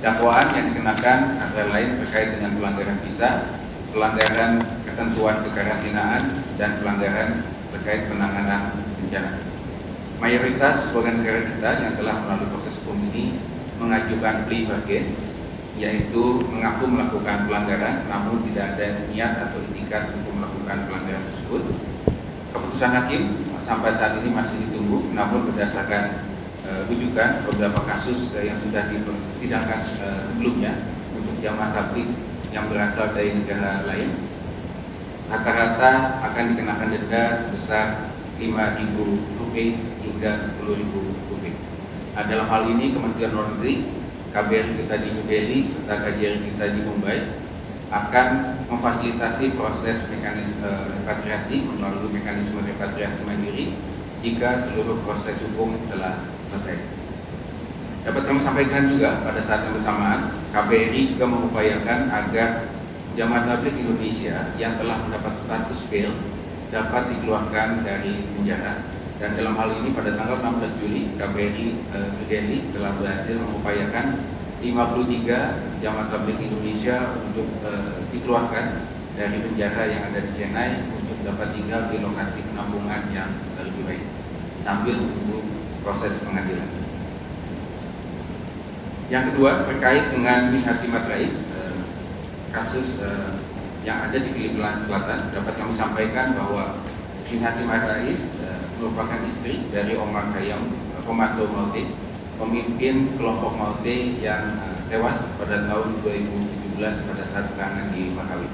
Dakwaan yang dikenakan antara lain terkait dengan pelanggaran visa, pelanggaran ketentuan kekarantinaan, dan pelanggaran terkait penanganan bencana. Mayoritas warga negara kita yang telah melalui proses hukum ini mengajukan plea bargain yaitu mengaku melakukan pelanggaran namun tidak ada niat atau itikat untuk melakukan pelanggaran tersebut. Keputusan hakim sampai saat ini masih ditunggu namun berdasarkan rujukan beberapa kasus uh, yang sudah dipersidangkan uh, sebelumnya untuk jamaah tablik yang berasal dari negara lain rata-rata akan dikenakan denda sebesar 5.000 rupiah hingga 10.000 rupiah. Nah, dalam hal ini Kementerian Luar Negeri, KBRI kita di New Delhi serta KJRI kita di Mumbai akan memfasilitasi proses mekanisme repatriasi melalui mekanisme repatriasi mandiri jika seluruh proses hukum telah selesai. Dapat kami sampaikan juga pada saat yang bersamaan, KBRI juga mengupayakan agar jamaah tabligh Indonesia yang telah mendapat status bail dapat dikeluarkan dari penjara dan dalam hal ini pada tanggal 16 Juli KBRI eh, telah berhasil mengupayakan 53 jamaah tabligh Indonesia untuk eh, dikeluarkan dari penjara yang ada di Chennai untuk dapat tinggal di lokasi penampungan yang lebih baik sambil menunggu proses pengadilan. Yang kedua terkait dengan Minhati Timat Rais, eh, kasus eh, yang ada di Filipina Selatan dapat kami sampaikan bahwa Minhati Rais eh, merupakan istri dari Omar Khayyam Komando Maute pemimpin kelompok Maute yang tewas pada tahun 2017 pada saat serangan di Makawi.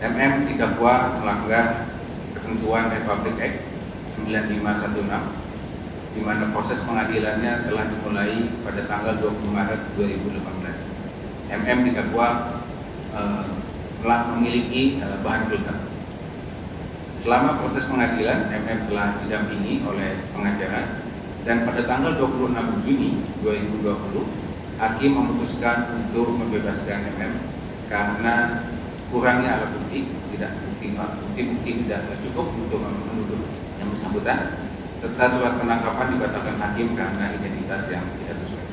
MM didakwa melanggar ketentuan Republic Act 9516 di mana proses pengadilannya telah dimulai pada tanggal 20 Maret 2018. MM didakwa eh, telah memiliki uh, bahan pelekat. Selama proses pengadilan, MM telah didampingi oleh pengacara dan pada tanggal 26 Juni 2020, Hakim memutuskan untuk membebaskan MM karena kurangnya alat bukti, tidak bukti-bukti tidak cukup untuk menuduh yang bersangkutan, serta surat penangkapan dibatalkan hakim karena identitas yang tidak sesuai.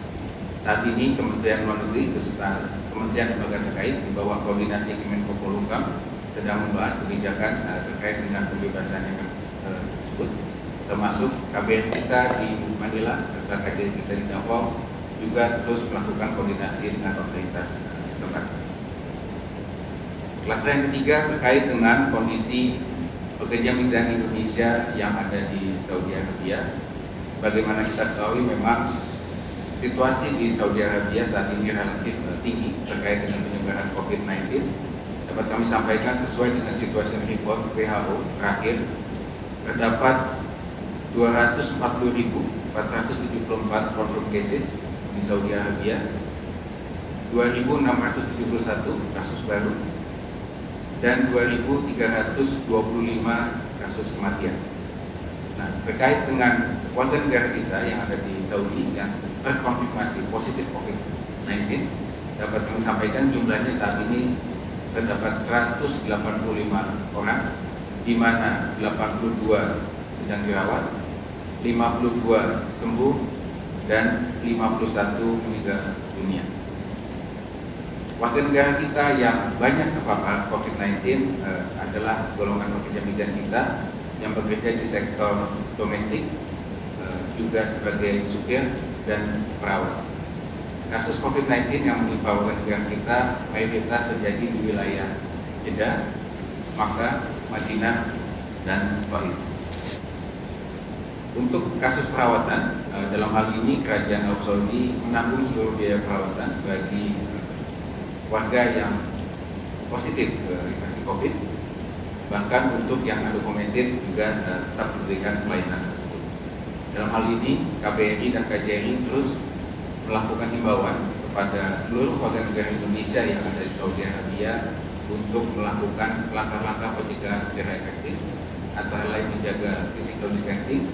Saat ini Kementerian Luar Negeri beserta Kementerian Lembaga terkait di bawah koordinasi Kemenko Polhukam sedang membahas kebijakan uh, terkait dengan pembebasan yang uh, tersebut termasuk KBR kita di Manila serta KJR kita di Davao juga terus melakukan koordinasi dengan otoritas uh, setempat. Kelas yang ketiga terkait dengan kondisi pekerja migran Indonesia yang ada di Saudi Arabia. Sebagaimana kita ketahui memang situasi di Saudi Arabia saat ini relatif uh, tinggi terkait dengan penyebaran COVID-19 dapat kami sampaikan sesuai dengan situasi report WHO terakhir terdapat 240.474 confirmed cases di Saudi Arabia 2.671 kasus baru dan 2.325 kasus kematian. Nah, terkait dengan warga negara kita yang ada di Saudi yang terkonfirmasi positif COVID-19 dapat kami sampaikan jumlahnya saat ini terdapat 185 orang di mana 82 sedang dirawat 52 sembuh dan 51 meninggal dunia warga negara kita yang banyak terpapar COVID-19 eh, adalah golongan pekerja migran kita yang bekerja di sektor domestik eh, juga sebagai supir dan perawat. Kasus COVID-19 yang menimpa warga negara kita mayoritas terjadi di wilayah Jeddah, Makkah, Madinah, dan Taif. Untuk kasus perawatan, eh, dalam hal ini Kerajaan Arab Saudi menanggung seluruh biaya perawatan bagi warga yang positif infeksi COVID, bahkan untuk yang undocumented juga eh, tetap diberikan pelayanan dalam hal ini, KBRI dan KJRI terus melakukan himbauan kepada seluruh warga negara Indonesia yang ada di Saudi Arabia untuk melakukan langkah-langkah pencegahan secara efektif antara lain menjaga physical distancing,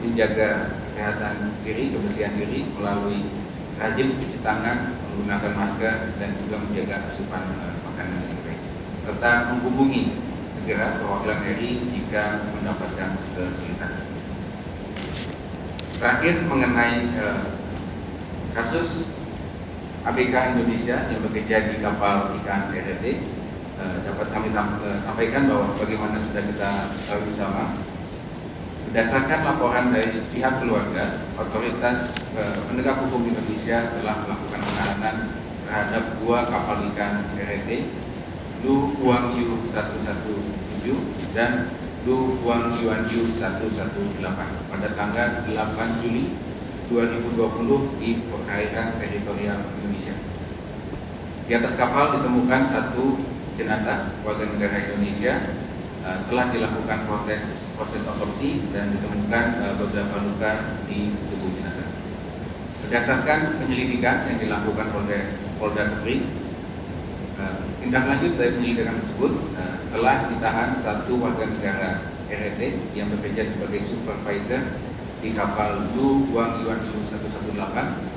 menjaga kesehatan diri, kebersihan diri melalui rajin mencuci tangan, menggunakan masker dan juga menjaga asupan uh, makanan yang baik serta menghubungi segera perwakilan RI jika mendapatkan kesulitan. Terakhir mengenai eh, kasus ABK Indonesia yang bekerja di kapal ikan RRT eh, dapat kami eh, sampaikan bahwa sebagaimana sudah kita tahu bersama Berdasarkan laporan dari pihak keluarga, otoritas eh, penegak hukum Indonesia telah melakukan penahanan terhadap dua kapal ikan RRT, Lu Huang Yu 117 dan Lu Huang Yuan Yu 118 pada tanggal 8 Juli 2020 di perairan teritorial Indonesia. Di atas kapal ditemukan satu jenazah warga negara Indonesia uh, telah dilakukan proses proses otopsi dan ditemukan uh, beberapa luka di tubuh jenazah. Berdasarkan penyelidikan yang dilakukan oleh Polda Kepri, uh, tindak lanjut dari penyelidikan tersebut uh, telah ditahan satu warga negara RRT yang bekerja sebagai supervisor di kapal Lu Guang Yuan Yu 118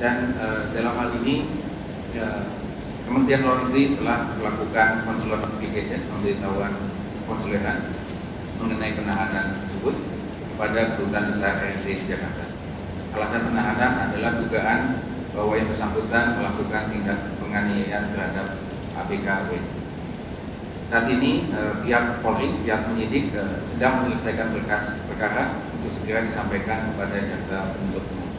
dan uh, dalam hal ini ya, Kementerian Luar Negeri telah melakukan konsuler notification pemberitahuan konsuleran mengenai penahanan tersebut kepada kedutaan besar di Jakarta. Alasan penahanan adalah dugaan bahwa yang bersangkutan melakukan tindak penganiayaan terhadap ABKW. Saat ini eh, pihak Polri, pihak penyidik eh, sedang menyelesaikan berkas perkara untuk segera disampaikan kepada jaksa penuntut umum.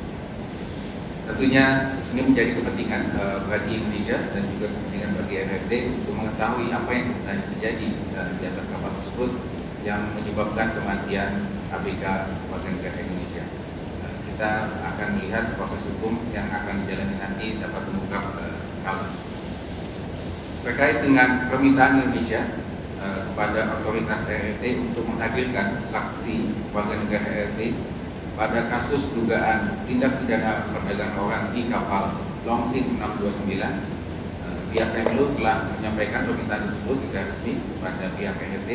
Tentunya ini menjadi kepentingan uh, bagi Indonesia dan juga kepentingan bagi RRT untuk mengetahui apa yang sebenarnya terjadi uh, di atas kapal tersebut yang menyebabkan kematian ABK warga negara Indonesia. Uh, kita akan melihat proses hukum yang akan dijalani nanti dapat mengungkap uh, hal Terkait dengan permintaan Indonesia uh, kepada otoritas RRT untuk menghadirkan saksi warga negara RRT pada kasus dugaan tindak pidana perdagangan orang di kapal Longsin 629 eh, pihak Kemlu telah menyampaikan permintaan tersebut secara resmi kepada pihak PHT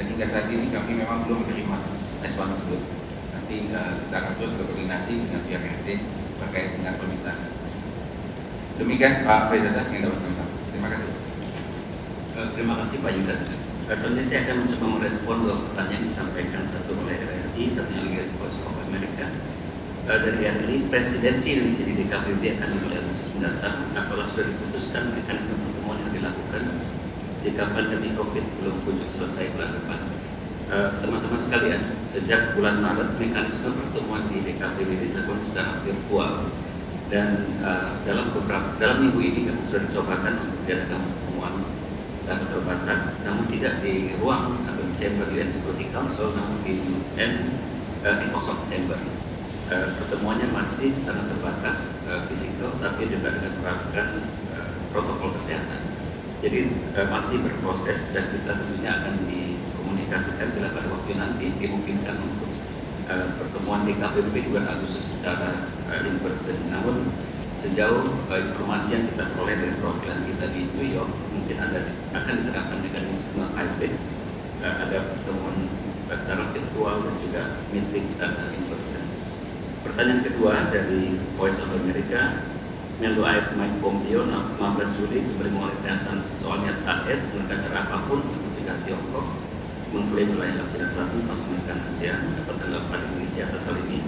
dan hingga saat ini kami memang belum menerima respon tersebut. Nanti uh, kita akan terus berkoordinasi dengan pihak PHT terkait dengan permintaan demikian Pak Faizazah yang dapat kami sampaikan. Terima kasih. Uh, terima kasih Pak Yuda. Selanjutnya saya akan mencoba merespon dua pertanyaan yang disampaikan satu oleh RRI, lagi dari Voice of America. Dari RRI, presidensi Indonesia di DKPB akan dimulai Agustus mendatang. Apakah sudah diputuskan mekanisme pertemuan yang dilakukan jika pandemi COVID belum kunjung selesai bulan depan? Teman-teman uh, sekalian, sejak bulan Maret mekanisme pertemuan di DKPB dilakukan secara virtual dan uh, dalam beberapa dalam minggu ini kami sudah dicobakan untuk diadakan pertemuan secara terbatas, namun tidak di ruang atau di chamber UN Security Council, namun di UN uh, di kosong chamber. Pertemuannya masih sangat terbatas fisikal, tapi juga dengan uh, protokol kesehatan. Jadi uh, masih berproses dan kita tentunya akan dikomunikasikan bila pada waktu nanti dimungkinkan untuk uh, pertemuan di di bulan Agustus secara uh, in person. Namun sejauh uh, informasi yang kita peroleh dari perwakilan kita di New York mungkin ada akan diterapkan mekanisme hybrid uh, ada pertemuan uh, secara virtual dan juga meeting secara in person. Pertanyaan kedua dari Voice of America Melu AS Mike Pompeo 15 Juli diberi mulai pernyataan soalnya AS menggunakan cara apa pun mencegah Tiongkok mengklaim wilayah Laut Cina Selatan pas menekan ASEAN dapat dilakukan Indonesia atas hal ini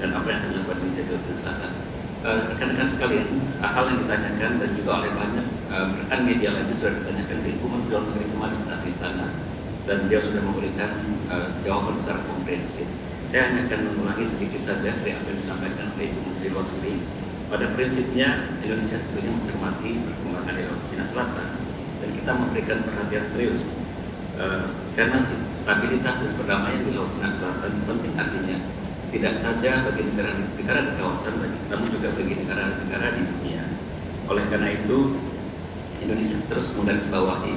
dan apa yang akan dilakukan Indonesia di Selatan Eh, rekan-rekan sekalian, hal yang ditanyakan dan juga oleh banyak uh, rekan media lainnya sudah ditanyakan di Menteri Luar Negeri kemarin saat di sana dan dia sudah memberikan uh, jawaban secara komprehensif. Saya hanya akan mengulangi sedikit saja dari apa yang disampaikan oleh Ibu Menteri Luar. Pada prinsipnya Indonesia tentunya mencermati perkembangan di Laut Cina Selatan dan kita memberikan perhatian serius uh, karena stabilitas dan perdamaian di Laut Cina Selatan penting artinya tidak saja bagi negara-negara di kawasan, namun juga bagi negara-negara di dunia. Oleh karena itu, Indonesia terus menggarisbawahi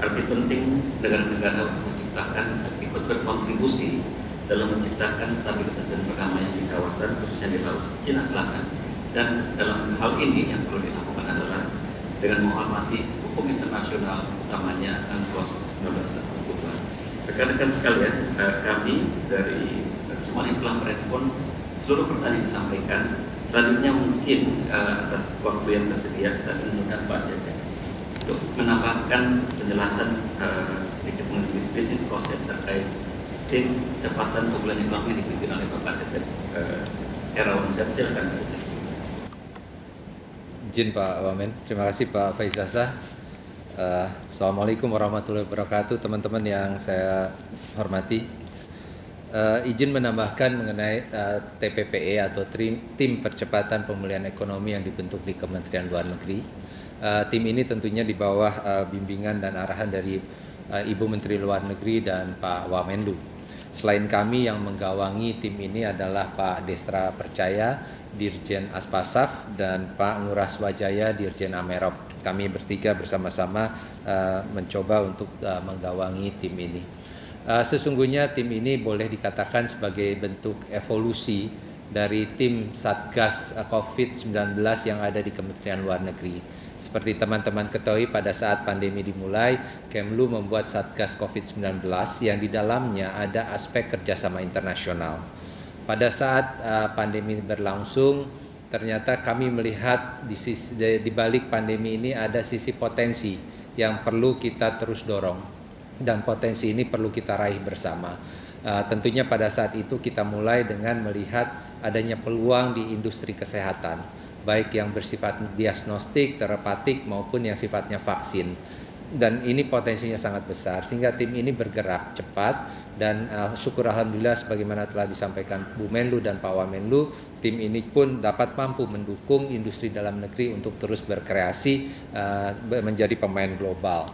arti penting negara-negara menciptakan ikut berkontribusi dalam menciptakan stabilitas dan perdamaian di kawasan khususnya di Laut Cina Selatan. Dan dalam hal ini yang perlu dilakukan adalah dengan menghormati hukum internasional utamanya UNCLOS 1982. Rekan-rekan sekalian, eh, kami dari semuanya telah merespon seluruh pertanyaan yang disampaikan. Selanjutnya mungkin uh, atas waktu yang tersedia kita mengundang Pak Jajak untuk menambahkan penjelasan uh, sedikit mengenai bisnis proses terkait tim cepatan pemulihan ekonomi yang dipimpin oleh Bapak. Uh, Herawan Pak Jajak. Izin Pak Wamen, terima kasih Pak Faizasa. Uh, Assalamualaikum warahmatullahi wabarakatuh teman-teman yang saya hormati uh, izin menambahkan mengenai uh, TPPE atau Tim Percepatan Pemulihan Ekonomi yang dibentuk di Kementerian Luar Negeri. Uh, tim ini tentunya di bawah uh, bimbingan dan arahan dari uh, Ibu Menteri Luar Negeri dan Pak Wamenlu. Selain kami yang menggawangi tim ini adalah Pak Destra Percaya, Dirjen Aspasaf, dan Pak Nguras Wajaya, Dirjen Amerop. Kami bertiga bersama-sama uh, mencoba untuk uh, menggawangi tim ini. Uh, sesungguhnya tim ini boleh dikatakan sebagai bentuk evolusi dari tim Satgas COVID-19 yang ada di Kementerian Luar Negeri. Seperti teman-teman ketahui pada saat pandemi dimulai, Kemlu membuat Satgas COVID-19 yang di dalamnya ada aspek kerjasama internasional. Pada saat uh, pandemi berlangsung, ternyata kami melihat di, sisi, di balik pandemi ini ada sisi potensi yang perlu kita terus dorong dan potensi ini perlu kita raih bersama. Uh, tentunya pada saat itu kita mulai dengan melihat adanya peluang di industri kesehatan baik yang bersifat diagnostik, terapatik maupun yang sifatnya vaksin. Dan ini potensinya sangat besar sehingga tim ini bergerak cepat dan uh, syukur alhamdulillah sebagaimana telah disampaikan Bu Menlu dan Pak Wamenlu, tim ini pun dapat mampu mendukung industri dalam negeri untuk terus berkreasi uh, menjadi pemain global.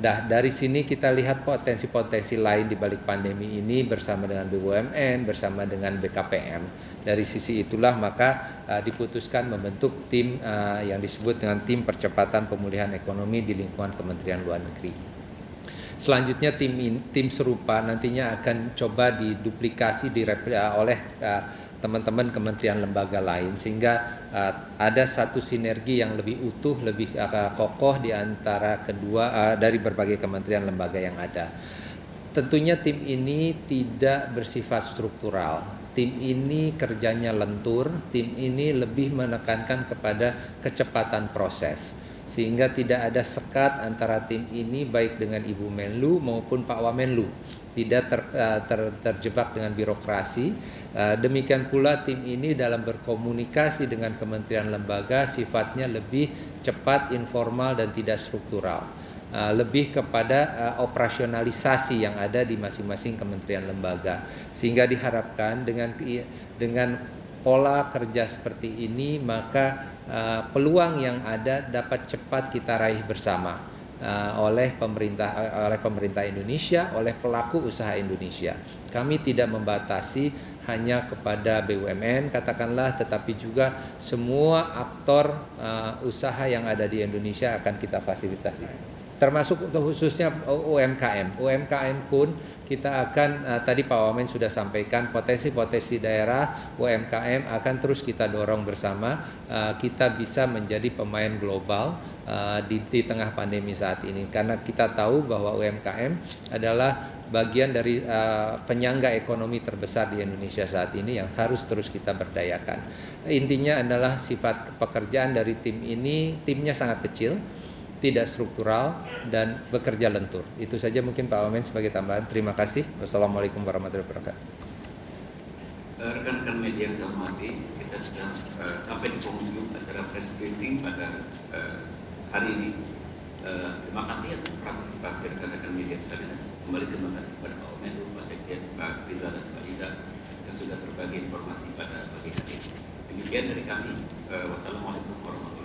Nah, dari sini kita lihat potensi-potensi lain di balik pandemi ini bersama dengan BUMN, bersama dengan BKPM. Dari sisi itulah maka uh, diputuskan membentuk tim uh, yang disebut dengan tim percepatan pemulihan ekonomi di lingkungan Kementerian Luar Negeri. Selanjutnya tim tim serupa nantinya akan coba diduplikasi direplikasi oleh uh, teman-teman kementerian lembaga lain sehingga uh, ada satu sinergi yang lebih utuh, lebih uh, kokoh di antara kedua uh, dari berbagai kementerian lembaga yang ada. Tentunya tim ini tidak bersifat struktural. Tim ini kerjanya lentur, tim ini lebih menekankan kepada kecepatan proses sehingga tidak ada sekat antara tim ini baik dengan Ibu Menlu maupun Pak Wamenlu tidak ter, uh, ter, terjebak dengan birokrasi. Uh, demikian pula tim ini dalam berkomunikasi dengan kementerian lembaga sifatnya lebih cepat, informal dan tidak struktural. Uh, lebih kepada operasionalisasi yang ada di masing-masing kementerian lembaga sehingga diharapkan dengan dengan pola kerja seperti ini maka peluang yang ada dapat cepat kita raih bersama uh, oleh pemerintah uh, oleh pemerintah Indonesia oleh pelaku usaha Indonesia. Kami tidak membatasi hanya kepada BUMN katakanlah tetapi juga semua aktor uh, usaha yang ada di Indonesia akan kita fasilitasi termasuk untuk khususnya UMKM. UMKM pun kita akan uh, tadi Pak Wamen sudah sampaikan potensi-potensi daerah UMKM akan terus kita dorong bersama uh, kita bisa menjadi pemain global uh, di, di tengah pandemi saat ini karena kita tahu bahwa UMKM adalah bagian dari uh, penyangga ekonomi terbesar di Indonesia saat ini yang harus terus kita berdayakan. Intinya adalah sifat pekerjaan dari tim ini timnya sangat kecil tidak struktural dan bekerja lentur. Itu saja mungkin Pak Wamen sebagai tambahan. Terima kasih. Wassalamualaikum warahmatullahi wabarakatuh. Eh, rekan-rekan media yang saya hormati, kita sudah uh, sampai di penghujung acara press briefing pada uh, hari ini. Uh, terima kasih atas partisipasi rekan-rekan media sekalian. Kembali terima kasih kepada Pak Wamen, Pak Sekjen, Pak Riza dan Pak Ida yang sudah berbagi informasi pada pagi hari ini. Demikian dari kami. Uh, wassalamualaikum warahmatullahi wabarakatuh.